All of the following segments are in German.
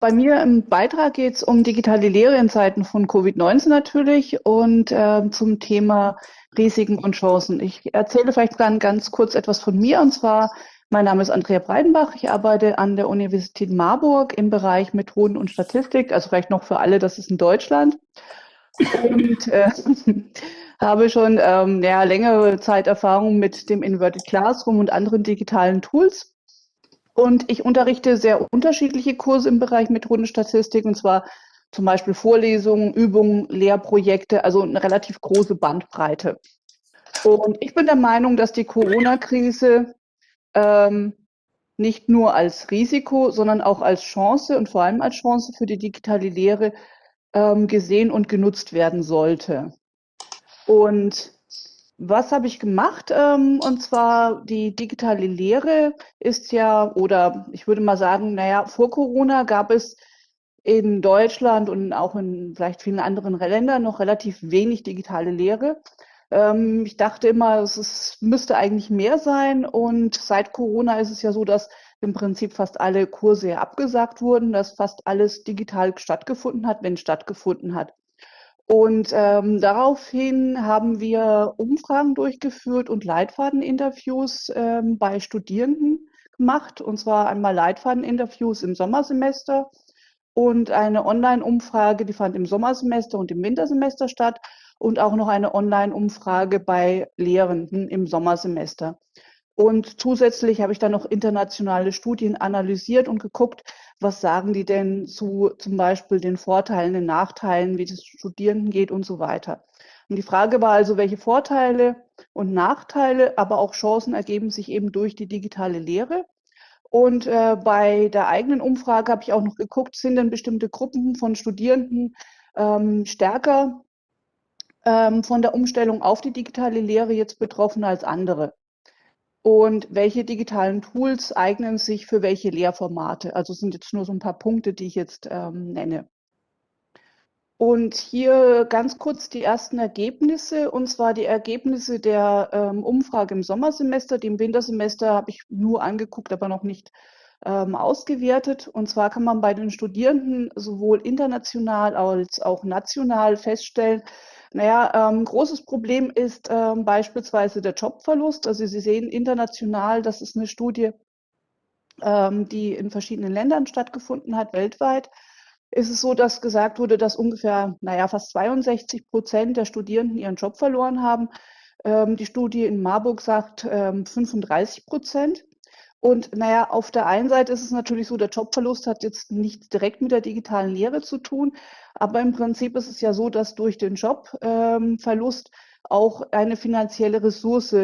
Bei mir im Beitrag geht es um digitale Lehre in Zeiten von Covid-19 natürlich und äh, zum Thema Risiken und Chancen. Ich erzähle vielleicht dann ganz kurz etwas von mir und zwar, mein Name ist Andrea Breidenbach. Ich arbeite an der Universität Marburg im Bereich Methoden und Statistik, also vielleicht noch für alle, das ist in Deutschland. Und äh, habe schon ähm, ja, längere Zeit Erfahrung mit dem Inverted Classroom und anderen digitalen Tools. Und ich unterrichte sehr unterschiedliche Kurse im Bereich Methodenstatistik, und zwar zum Beispiel Vorlesungen, Übungen, Lehrprojekte, also eine relativ große Bandbreite. Und ich bin der Meinung, dass die Corona-Krise ähm, nicht nur als Risiko, sondern auch als Chance und vor allem als Chance für die digitale Lehre ähm, gesehen und genutzt werden sollte. Und was habe ich gemacht? Ähm, und zwar die digitale Lehre ist ja, oder ich würde mal sagen, naja, vor Corona gab es in Deutschland und auch in vielleicht vielen anderen Ländern noch relativ wenig digitale Lehre. Ähm, ich dachte immer, es müsste eigentlich mehr sein. Und seit Corona ist es ja so, dass im Prinzip fast alle Kurse abgesagt wurden, dass fast alles digital stattgefunden hat, wenn stattgefunden hat. Und ähm, daraufhin haben wir Umfragen durchgeführt und Leitfadeninterviews ähm, bei Studierenden gemacht. Und zwar einmal Leitfadeninterviews im Sommersemester und eine Online-Umfrage, die fand im Sommersemester und im Wintersemester statt. Und auch noch eine Online-Umfrage bei Lehrenden im Sommersemester. Und zusätzlich habe ich dann noch internationale Studien analysiert und geguckt, was sagen die denn zu zum Beispiel den Vorteilen, den Nachteilen, wie es Studierenden geht und so weiter. Und die Frage war also, welche Vorteile und Nachteile, aber auch Chancen ergeben sich eben durch die digitale Lehre. Und äh, bei der eigenen Umfrage habe ich auch noch geguckt, sind denn bestimmte Gruppen von Studierenden ähm, stärker ähm, von der Umstellung auf die digitale Lehre jetzt betroffen als andere und welche digitalen Tools eignen sich für welche Lehrformate. Also sind jetzt nur so ein paar Punkte, die ich jetzt ähm, nenne. Und hier ganz kurz die ersten Ergebnisse, und zwar die Ergebnisse der ähm, Umfrage im Sommersemester. Die im Wintersemester habe ich nur angeguckt, aber noch nicht ähm, ausgewertet. Und zwar kann man bei den Studierenden sowohl international als auch national feststellen, naja, ähm, großes Problem ist ähm, beispielsweise der Jobverlust. Also Sie sehen international, das ist eine Studie, ähm, die in verschiedenen Ländern stattgefunden hat, weltweit. Ist es so, dass gesagt wurde, dass ungefähr, naja, fast 62 Prozent der Studierenden ihren Job verloren haben. Ähm, die Studie in Marburg sagt 35 ähm, Prozent. Und naja, auf der einen Seite ist es natürlich so, der Jobverlust hat jetzt nichts direkt mit der digitalen Lehre zu tun, aber im Prinzip ist es ja so, dass durch den Jobverlust ähm, auch eine finanzielle Ressource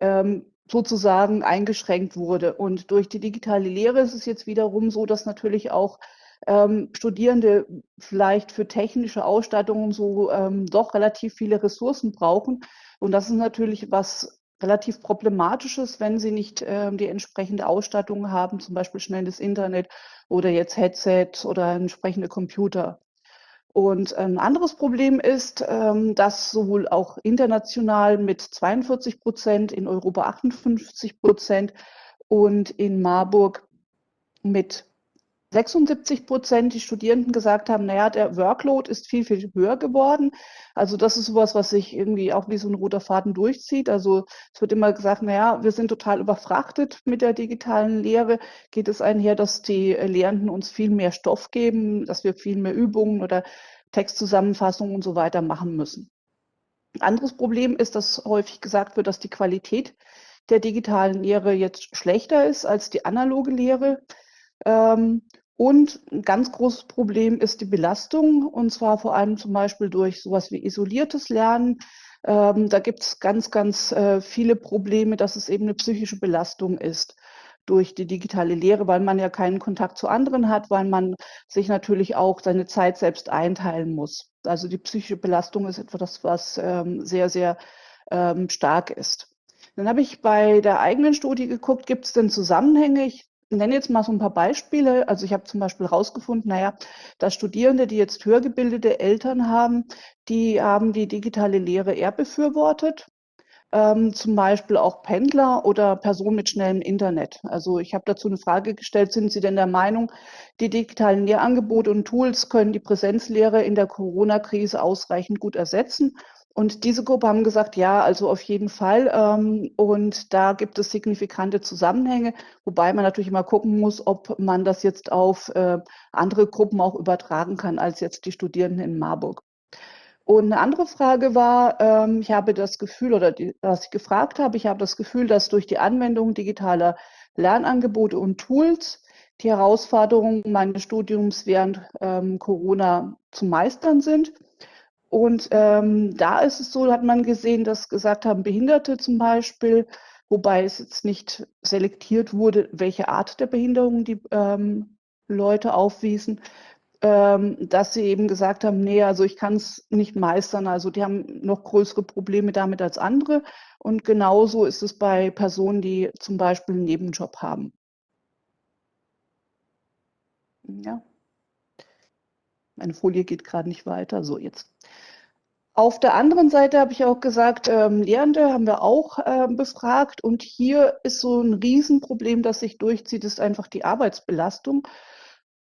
ähm, sozusagen eingeschränkt wurde. Und durch die digitale Lehre ist es jetzt wiederum so, dass natürlich auch ähm, Studierende vielleicht für technische Ausstattungen so ähm, doch relativ viele Ressourcen brauchen. Und das ist natürlich was relativ problematisch ist, wenn sie nicht äh, die entsprechende Ausstattung haben, zum Beispiel schnelles Internet oder jetzt Headset oder entsprechende Computer. Und ein anderes Problem ist, ähm, dass sowohl auch international mit 42 Prozent, in Europa 58 Prozent und in Marburg mit 76 Prozent die Studierenden gesagt haben, naja, der Workload ist viel, viel höher geworden. Also das ist sowas, was sich irgendwie auch wie so ein roter Faden durchzieht. Also es wird immer gesagt, naja, wir sind total überfrachtet mit der digitalen Lehre. Geht es einher, dass die Lehrenden uns viel mehr Stoff geben, dass wir viel mehr Übungen oder Textzusammenfassungen und so weiter machen müssen. Anderes Problem ist, dass häufig gesagt wird, dass die Qualität der digitalen Lehre jetzt schlechter ist als die analoge Lehre. Ähm, und ein ganz großes Problem ist die Belastung, und zwar vor allem zum Beispiel durch sowas wie isoliertes Lernen. Ähm, da gibt es ganz, ganz äh, viele Probleme, dass es eben eine psychische Belastung ist durch die digitale Lehre, weil man ja keinen Kontakt zu anderen hat, weil man sich natürlich auch seine Zeit selbst einteilen muss. Also die psychische Belastung ist etwas, was ähm, sehr, sehr ähm, stark ist. Dann habe ich bei der eigenen Studie geguckt, gibt es denn Zusammenhänge? Ich nenne jetzt mal so ein paar Beispiele. Also ich habe zum Beispiel herausgefunden, naja, dass Studierende, die jetzt höher gebildete Eltern haben, die haben die digitale Lehre eher befürwortet. ähm, zum Beispiel auch Pendler oder Personen mit schnellem Internet. Also ich habe dazu eine Frage gestellt, sind Sie denn der Meinung, die digitalen Lehrangebote und Tools können die Präsenzlehre in der Corona-Krise ausreichend gut ersetzen? Und diese Gruppe haben gesagt, ja, also auf jeden Fall. Ähm, und da gibt es signifikante Zusammenhänge, wobei man natürlich immer gucken muss, ob man das jetzt auf äh, andere Gruppen auch übertragen kann als jetzt die Studierenden in Marburg. Und eine andere Frage war, ähm, ich habe das Gefühl, oder die, was ich gefragt habe, ich habe das Gefühl, dass durch die Anwendung digitaler Lernangebote und Tools die Herausforderungen meines Studiums während ähm, Corona zu meistern sind. Und ähm, da ist es so, hat man gesehen, dass gesagt haben, Behinderte zum Beispiel, wobei es jetzt nicht selektiert wurde, welche Art der Behinderung die ähm, Leute aufwiesen, ähm, dass sie eben gesagt haben, nee, also ich kann es nicht meistern. Also die haben noch größere Probleme damit als andere. Und genauso ist es bei Personen, die zum Beispiel einen Nebenjob haben. Ja. Meine Folie geht gerade nicht weiter. So, jetzt. Auf der anderen Seite habe ich auch gesagt, ähm, Lehrende haben wir auch äh, befragt. Und hier ist so ein Riesenproblem, das sich durchzieht, ist einfach die Arbeitsbelastung.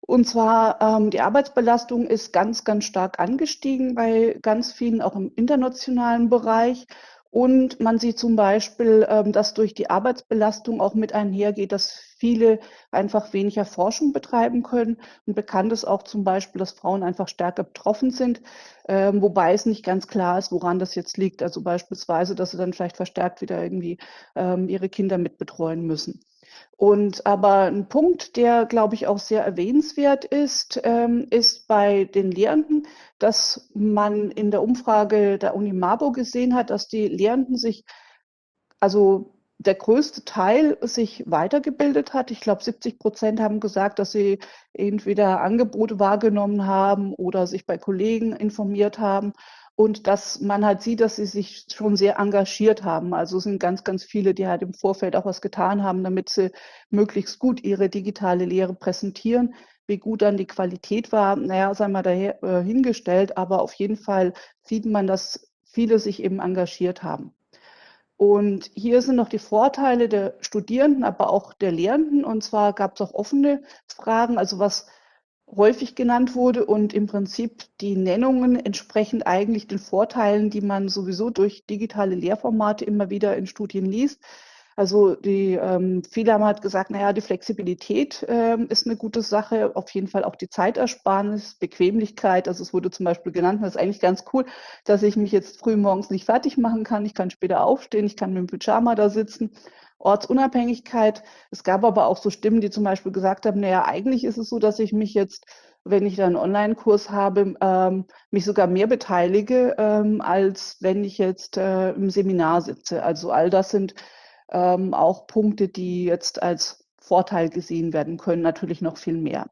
Und zwar ähm, die Arbeitsbelastung ist ganz, ganz stark angestiegen bei ganz vielen, auch im internationalen Bereich. Und man sieht zum Beispiel, ähm, dass durch die Arbeitsbelastung auch mit einhergeht, dass viele einfach weniger Forschung betreiben können. Und bekannt ist auch zum Beispiel, dass Frauen einfach stärker betroffen sind, ähm, wobei es nicht ganz klar ist, woran das jetzt liegt. Also beispielsweise, dass sie dann vielleicht verstärkt wieder irgendwie ähm, ihre Kinder mitbetreuen müssen. Und aber ein Punkt, der, glaube ich, auch sehr erwähnenswert ist, ähm, ist bei den Lehrenden, dass man in der Umfrage der Uni Marburg gesehen hat, dass die Lehrenden sich, also der größte Teil sich weitergebildet hat. Ich glaube, 70 Prozent haben gesagt, dass sie entweder Angebote wahrgenommen haben oder sich bei Kollegen informiert haben und dass man halt sieht, dass sie sich schon sehr engagiert haben. Also es sind ganz, ganz viele, die halt im Vorfeld auch was getan haben, damit sie möglichst gut ihre digitale Lehre präsentieren. Wie gut dann die Qualität war, naja, sei mal dahingestellt, äh, aber auf jeden Fall sieht man, dass viele sich eben engagiert haben. Und hier sind noch die Vorteile der Studierenden, aber auch der Lehrenden. Und zwar gab es auch offene Fragen, also was häufig genannt wurde und im Prinzip die Nennungen entsprechend eigentlich den Vorteilen, die man sowieso durch digitale Lehrformate immer wieder in Studien liest. Also die ähm, viele haben halt gesagt, naja, die Flexibilität ähm, ist eine gute Sache, auf jeden Fall auch die Zeitersparnis, Bequemlichkeit. Also es wurde zum Beispiel genannt, das ist eigentlich ganz cool, dass ich mich jetzt früh morgens nicht fertig machen kann. Ich kann später aufstehen, ich kann mit dem Pyjama da sitzen Ortsunabhängigkeit. Es gab aber auch so Stimmen, die zum Beispiel gesagt haben, naja, eigentlich ist es so, dass ich mich jetzt, wenn ich da einen Online-Kurs habe, ähm, mich sogar mehr beteilige, ähm, als wenn ich jetzt äh, im Seminar sitze. Also all das sind ähm, auch Punkte, die jetzt als Vorteil gesehen werden können, natürlich noch viel mehr.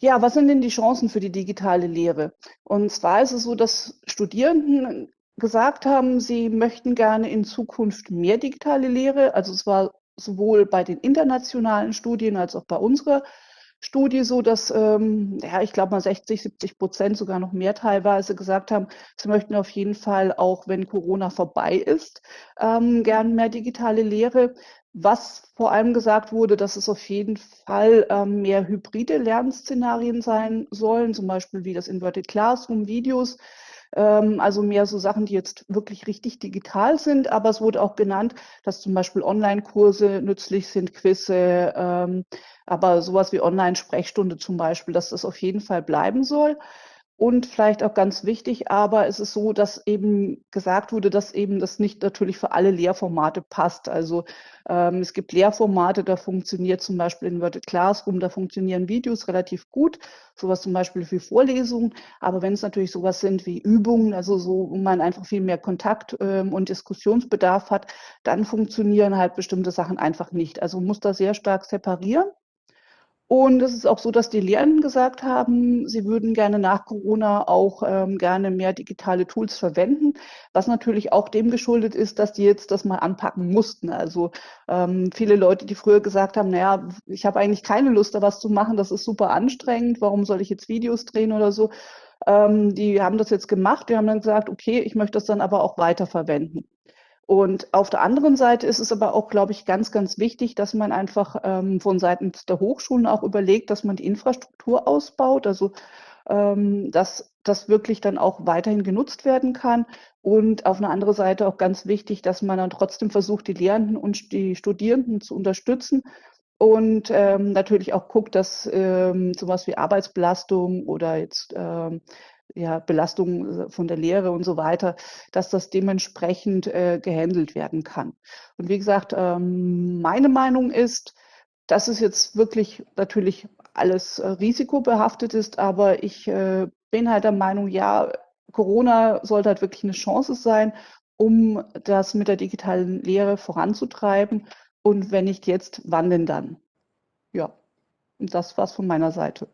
Ja, was sind denn die Chancen für die digitale Lehre? Und zwar ist es so, dass Studierenden gesagt haben, sie möchten gerne in Zukunft mehr digitale Lehre. Also es war sowohl bei den internationalen Studien als auch bei unserer Studie so, dass, ähm, ja, ich glaube mal 60, 70 Prozent, sogar noch mehr teilweise gesagt haben, sie möchten auf jeden Fall, auch wenn Corona vorbei ist, ähm, gern mehr digitale Lehre. Was vor allem gesagt wurde, dass es auf jeden Fall ähm, mehr hybride Lernszenarien sein sollen, zum Beispiel wie das Inverted Classroom, Videos, also mehr so Sachen, die jetzt wirklich richtig digital sind. Aber es wurde auch genannt, dass zum Beispiel Online-Kurse nützlich sind, Quizze, ähm, aber sowas wie Online-Sprechstunde zum Beispiel, dass das auf jeden Fall bleiben soll. Und vielleicht auch ganz wichtig, aber es ist so, dass eben gesagt wurde, dass eben das nicht natürlich für alle Lehrformate passt. Also ähm, es gibt Lehrformate, da funktioniert zum Beispiel Inverted Classroom, da funktionieren Videos relativ gut, sowas zum Beispiel für Vorlesungen. Aber wenn es natürlich sowas sind wie Übungen, also so, wo man einfach viel mehr Kontakt ähm, und Diskussionsbedarf hat, dann funktionieren halt bestimmte Sachen einfach nicht. Also muss da sehr stark separieren. Und es ist auch so, dass die Lehrenden gesagt haben, sie würden gerne nach Corona auch ähm, gerne mehr digitale Tools verwenden, was natürlich auch dem geschuldet ist, dass die jetzt das mal anpacken mussten. Also ähm, viele Leute, die früher gesagt haben, naja, ich habe eigentlich keine Lust, da was zu machen, das ist super anstrengend, warum soll ich jetzt Videos drehen oder so, Ähm, die haben das jetzt gemacht. Die haben dann gesagt, okay, ich möchte das dann aber auch weiterverwenden. Und auf der anderen Seite ist es aber auch, glaube ich, ganz, ganz wichtig, dass man einfach ähm, von Seiten der Hochschulen auch überlegt, dass man die Infrastruktur ausbaut, also ähm, dass das wirklich dann auch weiterhin genutzt werden kann. Und auf eine andere Seite auch ganz wichtig, dass man dann trotzdem versucht, die Lehrenden und die Studierenden zu unterstützen und ähm, natürlich auch guckt, dass ähm, sowas wie Arbeitsbelastung oder jetzt ähm, ja, Belastung von der Lehre und so weiter, dass das dementsprechend äh, gehandelt werden kann. Und wie gesagt, ähm, meine Meinung ist, dass es jetzt wirklich natürlich alles äh, risikobehaftet ist, aber ich äh, bin halt der Meinung, ja, Corona sollte halt wirklich eine Chance sein, um das mit der digitalen Lehre voranzutreiben. Und wenn nicht jetzt, wann denn dann? Ja, und das war's von meiner Seite.